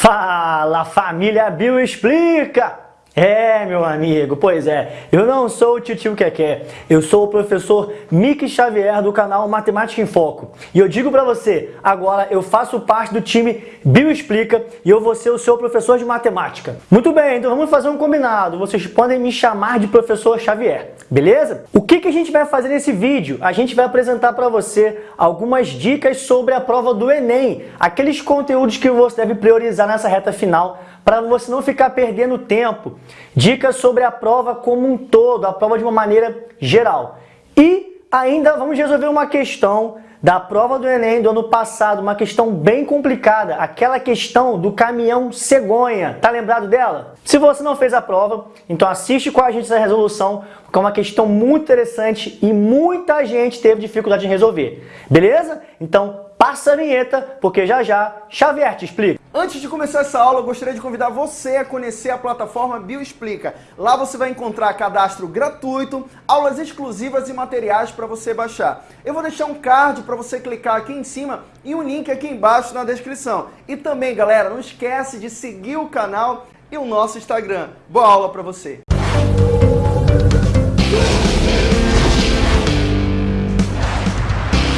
Fala família Bio Explica! É, meu amigo, pois é, eu não sou o tio Keké, eu sou o professor Mick Xavier do canal Matemática em Foco. E eu digo pra você, agora eu faço parte do time Bio Explica e eu vou ser o seu professor de matemática. Muito bem, então vamos fazer um combinado, vocês podem me chamar de professor Xavier, beleza? O que, que a gente vai fazer nesse vídeo? A gente vai apresentar pra você algumas dicas sobre a prova do Enem, aqueles conteúdos que você deve priorizar nessa reta final para você não ficar perdendo tempo. Dicas sobre a prova como um todo, a prova de uma maneira geral. E ainda vamos resolver uma questão da prova do Enem do ano passado, uma questão bem complicada, aquela questão do caminhão cegonha. Tá lembrado dela? Se você não fez a prova, então assiste com a gente essa resolução, porque é uma questão muito interessante e muita gente teve dificuldade em resolver. Beleza? Então passa a vinheta, porque já já Xavier te explica. Antes de começar essa aula, eu gostaria de convidar você a conhecer a plataforma Bioexplica. Lá você vai encontrar cadastro gratuito, aulas exclusivas e materiais para você baixar. Eu vou deixar um card para você clicar aqui em cima e um link aqui embaixo na descrição. E também, galera, não esquece de seguir o canal e o nosso Instagram. Boa aula para você!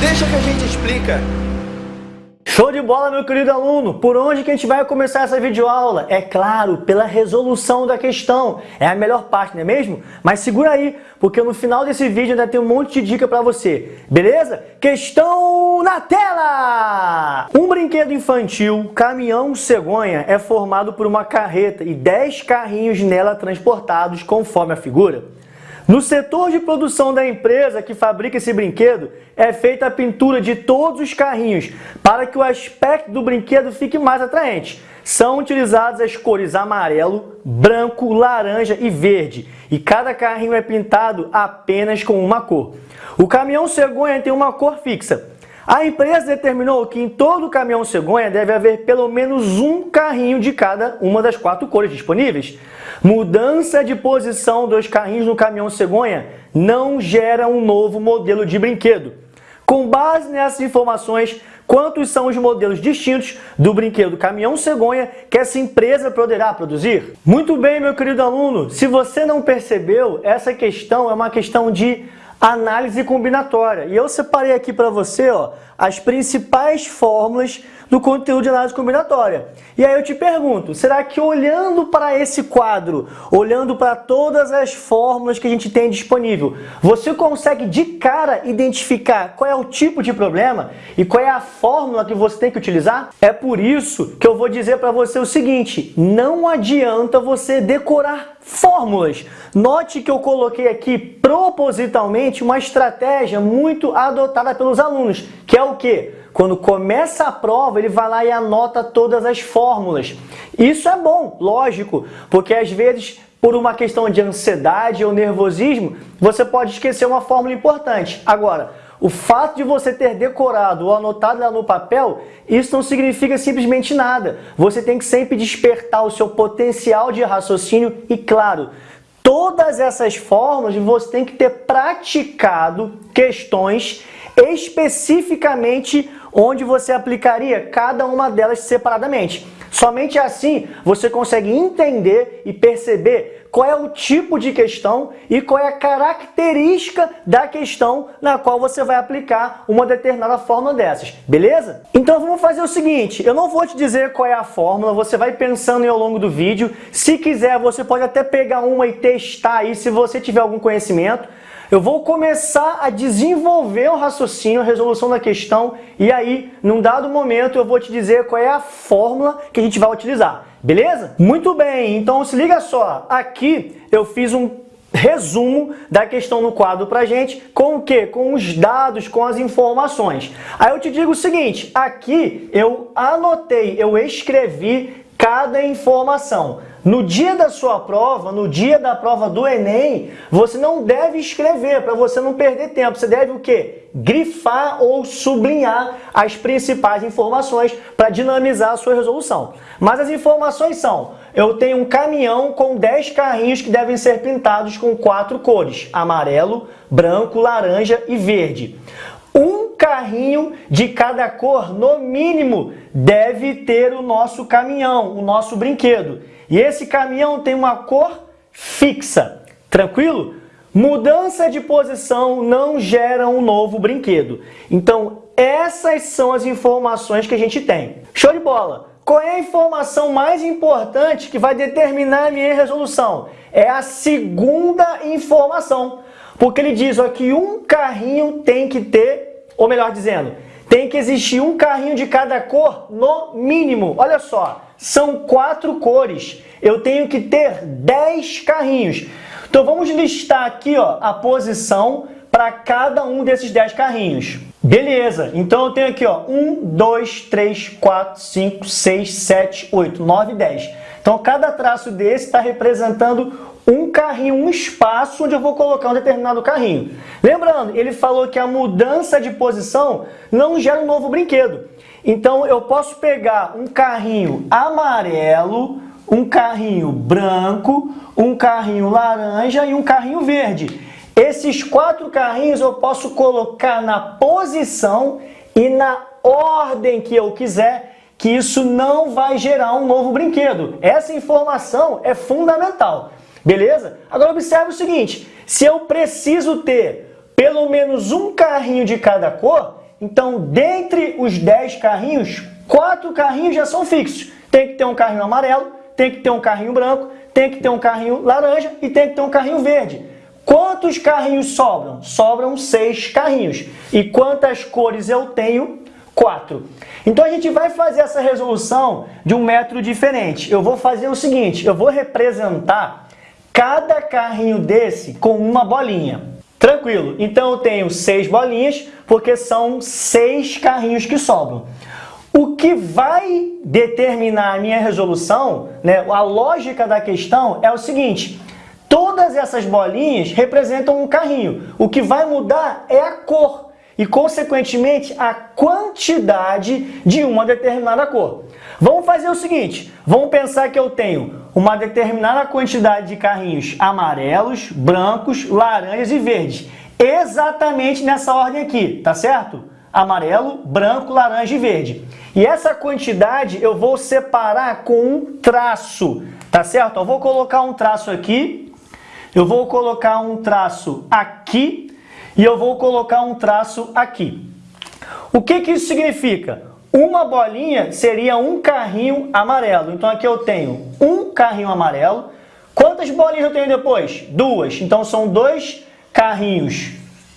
Deixa que a gente explica. Show de bola, meu querido aluno! Por onde que a gente vai começar essa videoaula? É claro, pela resolução da questão. É a melhor parte, não é mesmo? Mas segura aí, porque no final desse vídeo ainda tem um monte de dica para você. Beleza? Questão na tela! Um brinquedo infantil, caminhão cegonha, é formado por uma carreta e 10 carrinhos nela transportados conforme a figura. No setor de produção da empresa que fabrica esse brinquedo, é feita a pintura de todos os carrinhos para que o aspecto do brinquedo fique mais atraente. São utilizadas as cores amarelo, branco, laranja e verde, e cada carrinho é pintado apenas com uma cor. O caminhão cegonha tem uma cor fixa, a empresa determinou que em todo caminhão cegonha deve haver pelo menos um carrinho de cada uma das quatro cores disponíveis. Mudança de posição dos carrinhos no caminhão cegonha não gera um novo modelo de brinquedo. Com base nessas informações, quantos são os modelos distintos do brinquedo caminhão cegonha que essa empresa poderá produzir? Muito bem, meu querido aluno, se você não percebeu, essa questão é uma questão de análise combinatória. E eu separei aqui para você ó, as principais fórmulas do conteúdo de análise combinatória. E aí eu te pergunto, será que olhando para esse quadro, olhando para todas as fórmulas que a gente tem disponível, você consegue de cara identificar qual é o tipo de problema e qual é a fórmula que você tem que utilizar? É por isso que eu vou dizer para você o seguinte, não adianta você decorar fórmulas. Note que eu coloquei aqui propositalmente uma estratégia muito adotada pelos alunos, que é o que? Quando começa a prova, ele vai lá e anota todas as fórmulas. Isso é bom, lógico, porque às vezes por uma questão de ansiedade ou nervosismo, você pode esquecer uma fórmula importante. Agora, o fato de você ter decorado ou anotado ela no papel, isso não significa simplesmente nada. Você tem que sempre despertar o seu potencial de raciocínio e, claro, todas essas formas você tem que ter praticado questões especificamente onde você aplicaria cada uma delas separadamente. Somente assim você consegue entender e perceber qual é o tipo de questão e qual é a característica da questão na qual você vai aplicar uma determinada fórmula dessas, beleza? Então vamos fazer o seguinte, eu não vou te dizer qual é a fórmula, você vai pensando ao longo do vídeo, se quiser você pode até pegar uma e testar aí se você tiver algum conhecimento, eu vou começar a desenvolver o raciocínio, a resolução da questão, e aí, num dado momento, eu vou te dizer qual é a fórmula que a gente vai utilizar, beleza? Muito bem, então se liga só, aqui eu fiz um resumo da questão no quadro pra gente, com o quê? Com os dados, com as informações. Aí eu te digo o seguinte, aqui eu anotei, eu escrevi cada informação. No dia da sua prova, no dia da prova do Enem, você não deve escrever para você não perder tempo. Você deve o quê? Grifar ou sublinhar as principais informações para dinamizar a sua resolução. Mas as informações são, eu tenho um caminhão com 10 carrinhos que devem ser pintados com quatro cores, amarelo, branco, laranja e verde. Um carrinho de cada cor, no mínimo, deve ter o nosso caminhão, o nosso brinquedo. E esse caminhão tem uma cor fixa, tranquilo? Mudança de posição não gera um novo brinquedo. Então, essas são as informações que a gente tem. Show de bola! Qual é a informação mais importante que vai determinar a minha resolução? É a segunda informação. Porque ele diz ó, que um carrinho tem que ter, ou melhor dizendo, tem que existir um carrinho de cada cor no mínimo. Olha só, são quatro cores. Eu tenho que ter 10 carrinhos. Então vamos listar aqui ó, a posição para cada um desses 10 carrinhos. Beleza, então eu tenho aqui ó, 1, 2, 3, 4, 5, 6, 7, 8, 9, 10. Então cada traço desse está representando um carrinho, um espaço onde eu vou colocar um determinado carrinho. Lembrando, ele falou que a mudança de posição não gera um novo brinquedo. Então eu posso pegar um carrinho amarelo, um carrinho branco, um carrinho laranja e um carrinho verde. Esses quatro carrinhos eu posso colocar na posição e na ordem que eu quiser, que isso não vai gerar um novo brinquedo. Essa informação é fundamental. Beleza? Agora observe o seguinte, se eu preciso ter pelo menos um carrinho de cada cor, então dentre os 10 carrinhos, quatro carrinhos já são fixos. Tem que ter um carrinho amarelo, tem que ter um carrinho branco, tem que ter um carrinho laranja e tem que ter um carrinho verde. Quantos carrinhos sobram? Sobram seis carrinhos. E quantas cores eu tenho? Quatro. Então a gente vai fazer essa resolução de um método diferente. Eu vou fazer o seguinte, eu vou representar cada carrinho desse com uma bolinha. Tranquilo, então eu tenho seis bolinhas, porque são seis carrinhos que sobram. O que vai determinar a minha resolução, né, a lógica da questão é o seguinte, todas essas bolinhas representam um carrinho. O que vai mudar é a cor e, consequentemente, a quantidade de uma determinada cor. Vamos fazer o seguinte, vamos pensar que eu tenho uma determinada quantidade de carrinhos amarelos, brancos, laranjas e verdes. Exatamente nessa ordem aqui, tá certo? Amarelo, branco, laranja e verde. E essa quantidade eu vou separar com um traço, tá certo? Eu vou colocar um traço aqui, eu vou colocar um traço aqui e eu vou colocar um traço aqui. O que, que isso significa? Uma bolinha seria um carrinho amarelo. Então aqui eu tenho um carrinho amarelo. Quantas bolinhas eu tenho depois? Duas. Então são dois carrinhos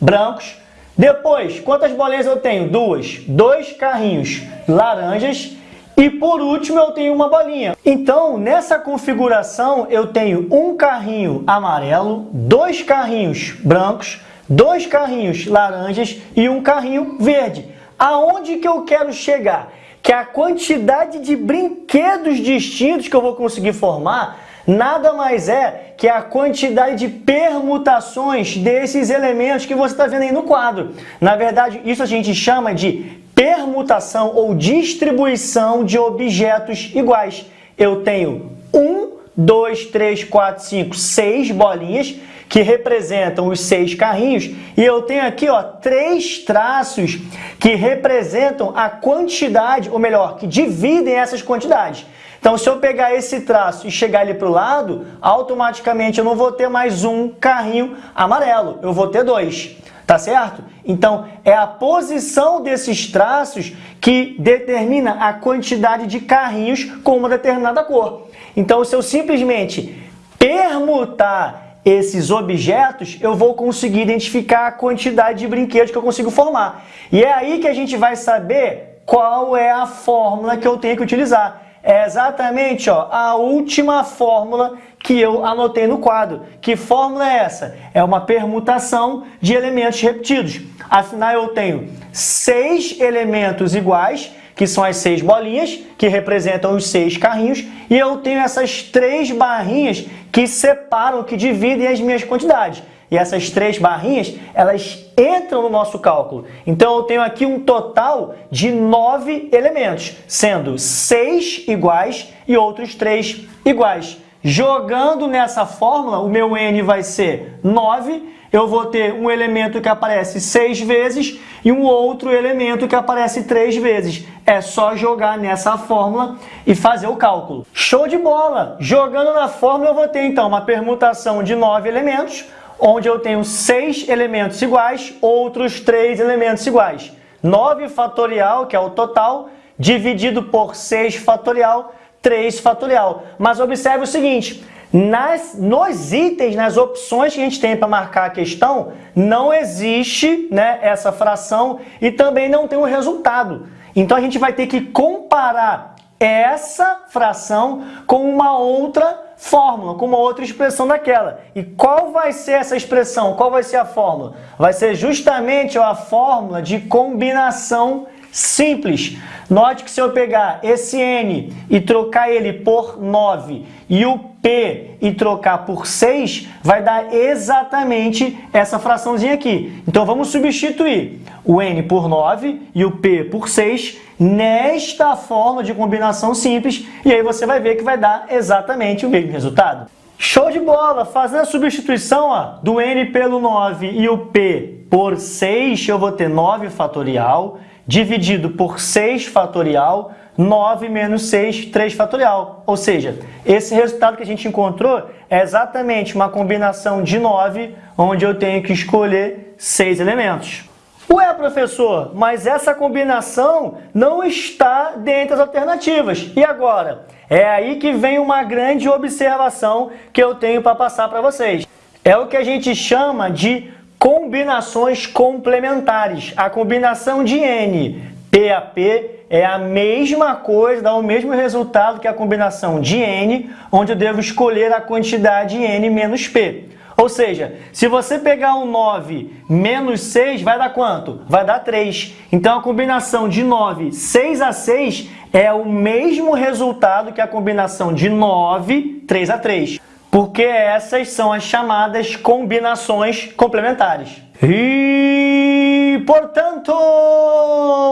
brancos. Depois, quantas bolinhas eu tenho? Duas. Dois carrinhos laranjas. E por último eu tenho uma bolinha. Então, nessa configuração eu tenho um carrinho amarelo, dois carrinhos brancos, dois carrinhos laranjas e um carrinho verde. Aonde que eu quero chegar? Que a quantidade de brinquedos distintos que eu vou conseguir formar nada mais é que a quantidade de permutações desses elementos que você está vendo aí no quadro. Na verdade, isso a gente chama de permutação ou distribuição de objetos iguais. Eu tenho um, dois, três, quatro, cinco, seis bolinhas que representam os seis carrinhos, e eu tenho aqui ó, três traços que representam a quantidade, ou melhor, que dividem essas quantidades. Então, se eu pegar esse traço e chegar ele para o lado, automaticamente eu não vou ter mais um carrinho amarelo, eu vou ter dois. Tá certo? Então, é a posição desses traços que determina a quantidade de carrinhos com uma determinada cor. Então, se eu simplesmente permutar esses objetos, eu vou conseguir identificar a quantidade de brinquedos que eu consigo formar. E é aí que a gente vai saber qual é a fórmula que eu tenho que utilizar. É exatamente ó, a última fórmula que eu anotei no quadro. Que fórmula é essa? É uma permutação de elementos repetidos. Afinal, eu tenho seis elementos iguais que são as seis bolinhas, que representam os seis carrinhos, e eu tenho essas três barrinhas que separam, que dividem as minhas quantidades. E essas três barrinhas, elas entram no nosso cálculo. Então, eu tenho aqui um total de nove elementos, sendo seis iguais e outros três iguais. Jogando nessa fórmula, o meu n vai ser 9, eu vou ter um elemento que aparece 6 vezes e um outro elemento que aparece 3 vezes. É só jogar nessa fórmula e fazer o cálculo. Show de bola! Jogando na fórmula eu vou ter então uma permutação de 9 elementos, onde eu tenho 6 elementos iguais, outros 3 elementos iguais. 9 fatorial, que é o total, dividido por 6 fatorial, 3 fatorial. Mas observe o seguinte, nas, nos itens, nas opções que a gente tem para marcar a questão, não existe né, essa fração e também não tem o um resultado. Então a gente vai ter que comparar essa fração com uma outra fórmula, com uma outra expressão daquela. E qual vai ser essa expressão? Qual vai ser a fórmula? Vai ser justamente a fórmula de combinação simples. Note que se eu pegar esse n e trocar ele por 9 e o p e trocar por 6, vai dar exatamente essa fraçãozinha aqui. Então vamos substituir o n por 9 e o p por 6 nesta forma de combinação simples e aí você vai ver que vai dar exatamente o mesmo resultado. Show de bola! Fazendo a substituição ó, do n pelo 9 e o p por 6, eu vou ter 9 fatorial dividido por 6 fatorial, 9 menos 6, 3 fatorial. Ou seja, esse resultado que a gente encontrou é exatamente uma combinação de 9, onde eu tenho que escolher 6 elementos. Ué, professor, mas essa combinação não está dentro das alternativas. E agora? É aí que vem uma grande observação que eu tenho para passar para vocês. É o que a gente chama de combinações complementares. A combinação de N, P a P, é a mesma coisa, dá o mesmo resultado que a combinação de N, onde eu devo escolher a quantidade N menos P. Ou seja, se você pegar um 9 menos 6, vai dar quanto? Vai dar 3. Então, a combinação de 9, 6 a 6, é o mesmo resultado que a combinação de 9, 3 a 3 porque essas são as chamadas combinações complementares. E, portanto,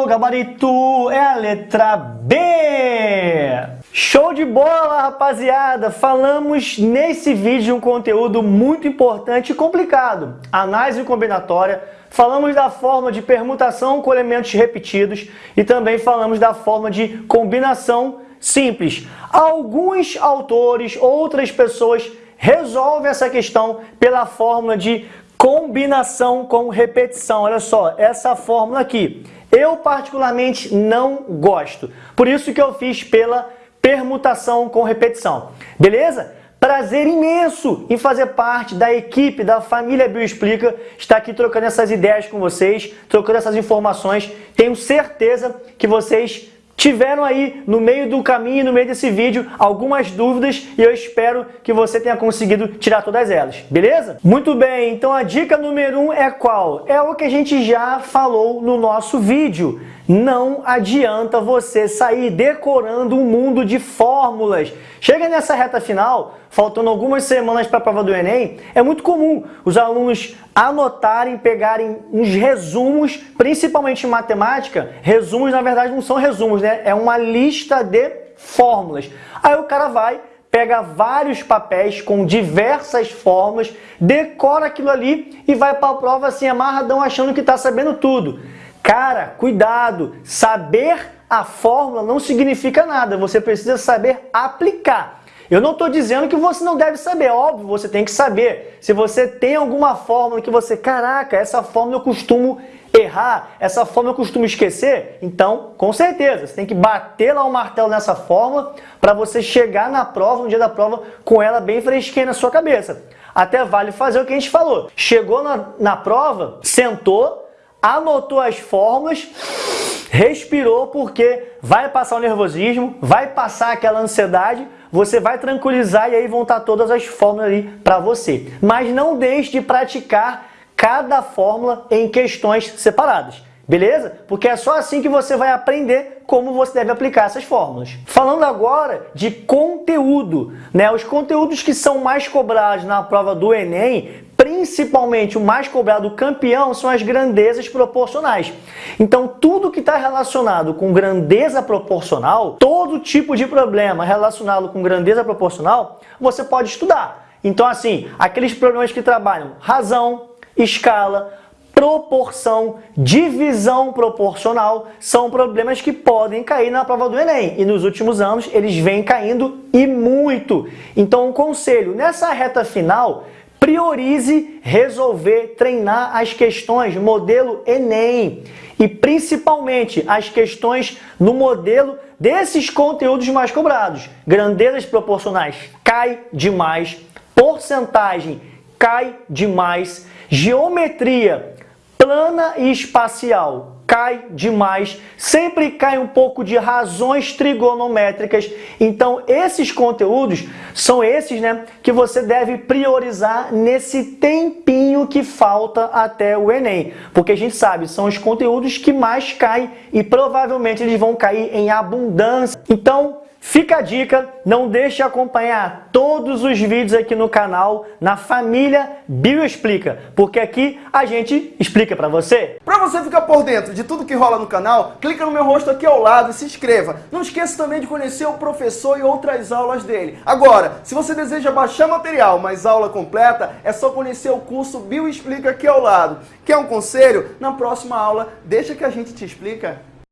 gabarito é a letra B. Show de bola, rapaziada! Falamos nesse vídeo um conteúdo muito importante e complicado. Análise combinatória, falamos da forma de permutação com elementos repetidos e também falamos da forma de combinação simples. Alguns autores, outras pessoas resolvem essa questão pela fórmula de combinação com repetição. Olha só, essa fórmula aqui. Eu particularmente não gosto. Por isso que eu fiz pela permutação com repetição. Beleza? Prazer imenso em fazer parte da equipe da família Bioexplica, estar aqui trocando essas ideias com vocês, trocando essas informações. Tenho certeza que vocês tiveram aí no meio do caminho, no meio desse vídeo, algumas dúvidas e eu espero que você tenha conseguido tirar todas elas, beleza? Muito bem, então a dica número um é qual? É o que a gente já falou no nosso vídeo. Não adianta você sair decorando um mundo de fórmulas. Chega nessa reta final, faltando algumas semanas para a prova do Enem, é muito comum os alunos anotarem, pegarem uns resumos, principalmente em matemática. Resumos, na verdade, não são resumos, né? É uma lista de fórmulas. Aí o cara vai, pega vários papéis com diversas fórmulas, decora aquilo ali e vai para a prova assim, amarradão, achando que está sabendo tudo. Cara, cuidado! Saber a fórmula não significa nada, você precisa saber aplicar. Eu não estou dizendo que você não deve saber, óbvio, você tem que saber. Se você tem alguma fórmula que você, caraca, essa fórmula eu costumo errar, essa fórmula eu costumo esquecer, então, com certeza, você tem que bater lá o um martelo nessa fórmula para você chegar na prova, no dia da prova, com ela bem fresquinha na sua cabeça. Até vale fazer o que a gente falou. Chegou na, na prova, sentou, anotou as fórmulas, respirou porque vai passar o nervosismo, vai passar aquela ansiedade, você vai tranquilizar e aí vão estar todas as fórmulas ali para você. Mas não deixe de praticar cada fórmula em questões separadas. Beleza? Porque é só assim que você vai aprender como você deve aplicar essas fórmulas. Falando agora de conteúdo, né? Os conteúdos que são mais cobrados na prova do Enem, principalmente o mais cobrado campeão são as grandezas proporcionais. Então, tudo que está relacionado com grandeza proporcional, todo tipo de problema relacionado com grandeza proporcional, você pode estudar. Então, assim, aqueles problemas que trabalham razão, escala, proporção, divisão proporcional, são problemas que podem cair na prova do Enem. E nos últimos anos eles vêm caindo e muito. Então, um conselho, nessa reta final, priorize resolver, treinar as questões modelo Enem e principalmente as questões no modelo desses conteúdos mais cobrados. Grandezas proporcionais cai demais, porcentagem cai demais, geometria plana e espacial cai demais, sempre cai um pouco de razões trigonométricas. Então, esses conteúdos são esses né, que você deve priorizar nesse tempinho que falta até o Enem. Porque a gente sabe, são os conteúdos que mais caem e provavelmente eles vão cair em abundância. Então, Fica a dica, não deixe de acompanhar todos os vídeos aqui no canal, na família Bioexplica, porque aqui a gente explica para você. Para você ficar por dentro de tudo que rola no canal, clica no meu rosto aqui ao lado e se inscreva. Não esqueça também de conhecer o professor e outras aulas dele. Agora, se você deseja baixar material, mas aula completa, é só conhecer o curso Bioexplica aqui ao lado. Quer um conselho? Na próxima aula, deixa que a gente te explica.